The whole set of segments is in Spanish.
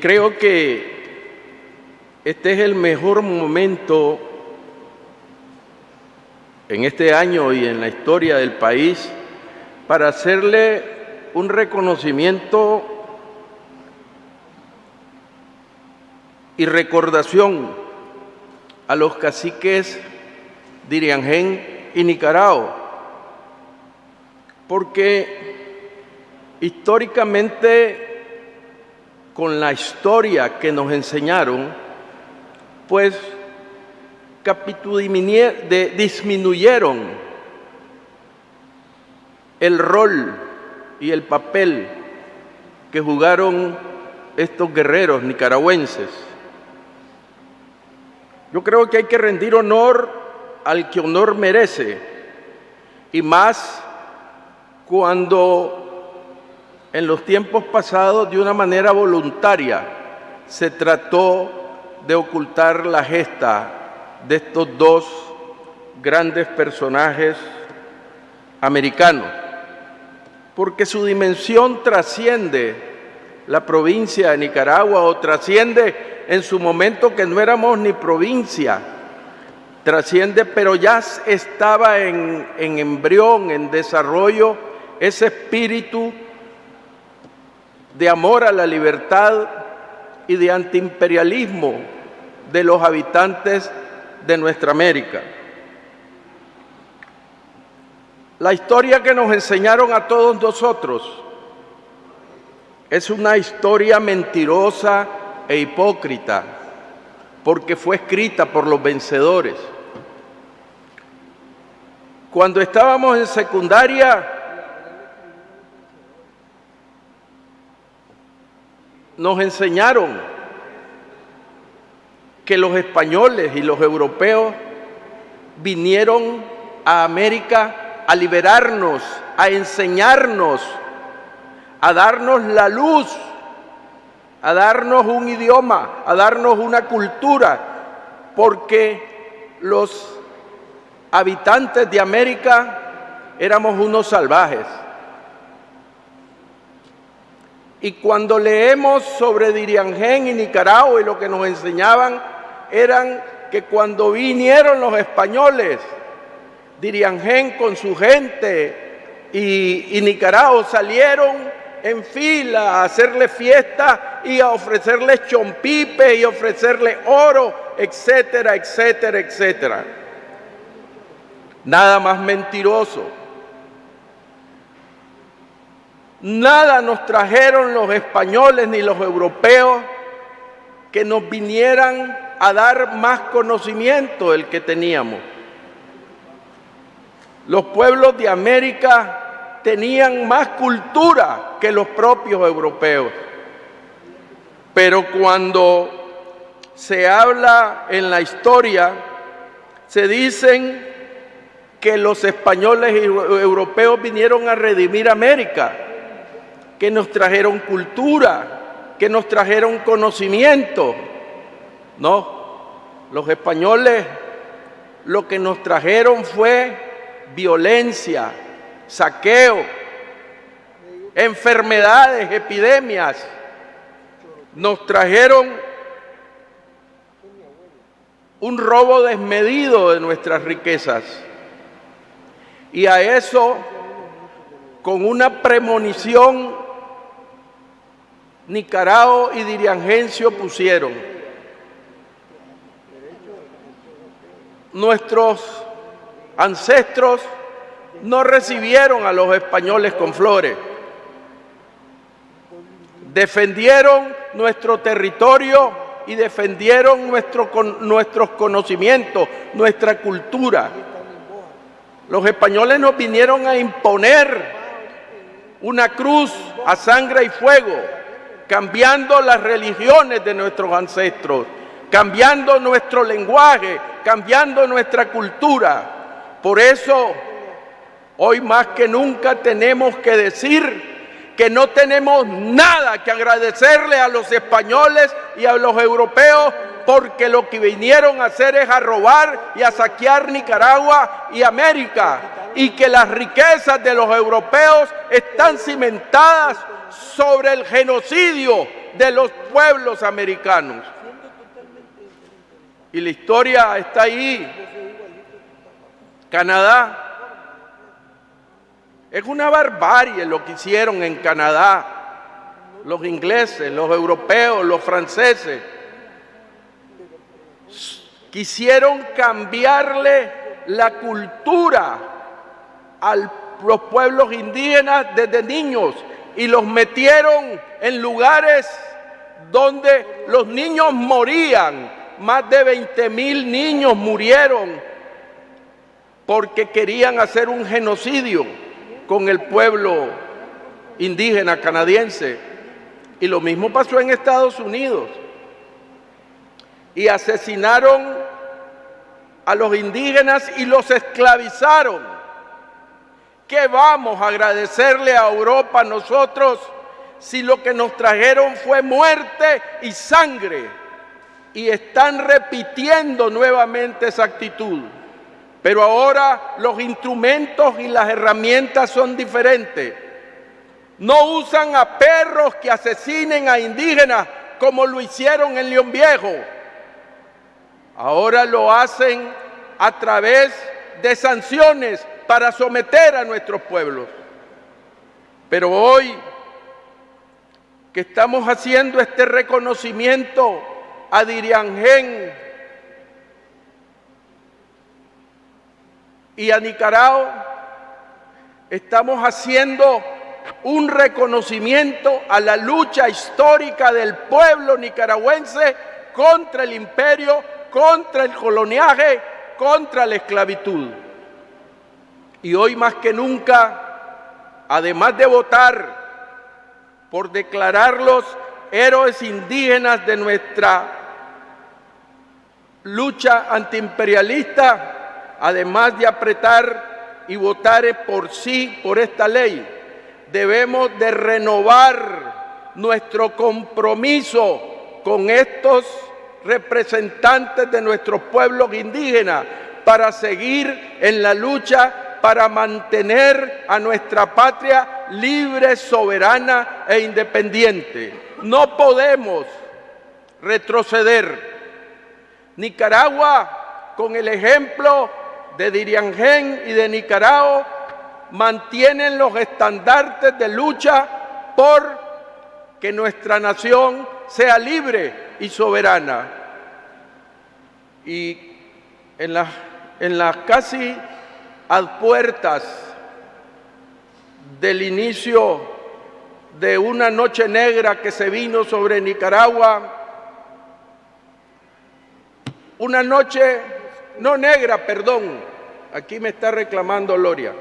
Creo que este es el mejor momento en este año y en la historia del país para hacerle un reconocimiento y recordación a los caciques de y Nicaragua, porque históricamente con la historia que nos enseñaron, pues disminuyeron el rol y el papel que jugaron estos guerreros nicaragüenses. Yo creo que hay que rendir honor al que honor merece, y más cuando en los tiempos pasados de una manera voluntaria se trató de ocultar la gesta de estos dos grandes personajes americanos, porque su dimensión trasciende la provincia de Nicaragua o trasciende en su momento que no éramos ni provincia, trasciende, pero ya estaba en, en embrión, en desarrollo, ese espíritu de amor a la libertad y de antiimperialismo de los habitantes de nuestra América. La historia que nos enseñaron a todos nosotros es una historia mentirosa e hipócrita, porque fue escrita por los vencedores. Cuando estábamos en secundaria, nos enseñaron que los españoles y los europeos vinieron a América a liberarnos, a enseñarnos, a darnos la luz, a darnos un idioma, a darnos una cultura, porque los habitantes de América éramos unos salvajes. Y cuando leemos sobre Diriangén y Nicaragua y lo que nos enseñaban eran que cuando vinieron los españoles, Diriangén con su gente y, Nicaragua salieron en fila a hacerle fiesta y a ofrecerles chompipe y ofrecerle oro, etcétera, etcétera, etcétera. Nada más mentiroso. Nada nos trajeron los españoles ni los europeos que nos vinieran a dar más conocimiento del que teníamos. Los pueblos de América tenían más cultura que los propios europeos. Pero cuando se habla en la historia, se dicen que los españoles y europeos vinieron a redimir América que nos trajeron cultura, que nos trajeron conocimiento. No, los españoles lo que nos trajeron fue violencia, saqueo, enfermedades, epidemias. Nos trajeron un robo desmedido de nuestras riquezas. Y a eso, con una premonición Nicaragua y Diriangencio pusieron. Nuestros ancestros no recibieron a los españoles con flores. Defendieron nuestro territorio y defendieron nuestro, nuestros conocimientos, nuestra cultura. Los españoles nos vinieron a imponer una cruz a sangre y fuego cambiando las religiones de nuestros ancestros, cambiando nuestro lenguaje, cambiando nuestra cultura. Por eso, hoy más que nunca tenemos que decir que no tenemos nada que agradecerle a los españoles y a los europeos porque lo que vinieron a hacer es a robar y a saquear Nicaragua y América y que las riquezas de los europeos están cimentadas sobre el genocidio de los pueblos americanos. Y la historia está ahí. Canadá. Es una barbarie lo que hicieron en Canadá los ingleses, los europeos, los franceses. Quisieron cambiarle la cultura a los pueblos indígenas desde niños y los metieron en lugares donde los niños morían. Más de 20 mil niños murieron porque querían hacer un genocidio con el pueblo indígena canadiense. Y lo mismo pasó en Estados Unidos. Y asesinaron a los indígenas y los esclavizaron. ¿Qué vamos a agradecerle a Europa nosotros si lo que nos trajeron fue muerte y sangre? Y están repitiendo nuevamente esa actitud. Pero ahora los instrumentos y las herramientas son diferentes. No usan a perros que asesinen a indígenas como lo hicieron en León Viejo. Ahora lo hacen a través de sanciones para someter a nuestros pueblos. Pero hoy que estamos haciendo este reconocimiento a Diriangén y a Nicaragua, estamos haciendo un reconocimiento a la lucha histórica del pueblo nicaragüense contra el imperio, contra el coloniaje, contra la esclavitud. Y hoy más que nunca, además de votar por declararlos héroes indígenas de nuestra lucha antiimperialista, además de apretar y votar por sí por esta ley, debemos de renovar nuestro compromiso con estos representantes de nuestros pueblos indígenas para seguir en la lucha para mantener a nuestra patria libre, soberana e independiente. No podemos retroceder. Nicaragua, con el ejemplo de Diriangén y de Nicaragua, mantienen los estandartes de lucha por que nuestra nación sea libre y soberana. Y en las, en las casi a puertas del inicio de una noche negra que se vino sobre Nicaragua, una noche, no negra, perdón, aquí me está reclamando Loria,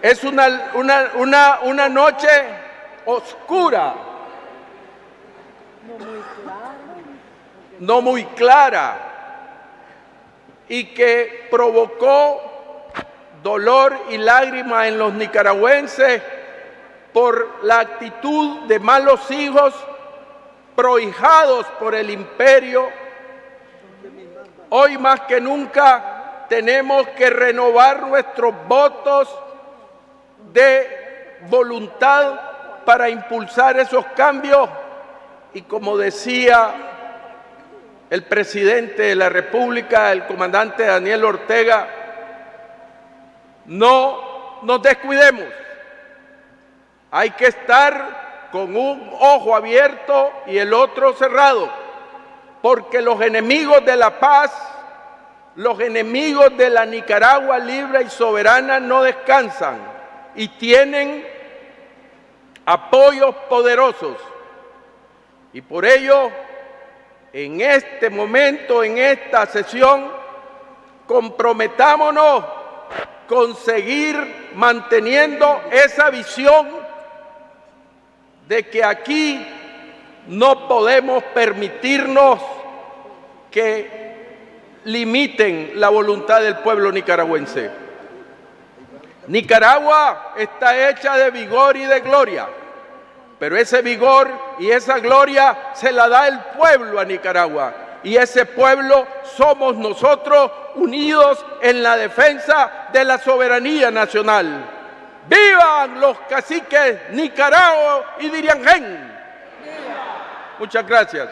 es una, una, una, una noche oscura. No muy clara. No muy clara. Y que provocó dolor y lágrimas en los nicaragüenses por la actitud de malos hijos prohijados por el imperio. Hoy más que nunca tenemos que renovar nuestros votos de voluntad para impulsar esos cambios y como decía el presidente de la República, el comandante Daniel Ortega, no nos descuidemos. Hay que estar con un ojo abierto y el otro cerrado, porque los enemigos de la paz, los enemigos de la Nicaragua libre y soberana no descansan y tienen apoyos poderosos. Y por ello, en este momento, en esta sesión, comprometámonos con seguir manteniendo esa visión de que aquí no podemos permitirnos que limiten la voluntad del pueblo nicaragüense. Nicaragua está hecha de vigor y de gloria, pero ese vigor y esa gloria se la da el pueblo a Nicaragua. Y ese pueblo somos nosotros unidos en la defensa de la soberanía nacional. ¡Vivan los caciques Nicaragua y Diriangén! Muchas gracias.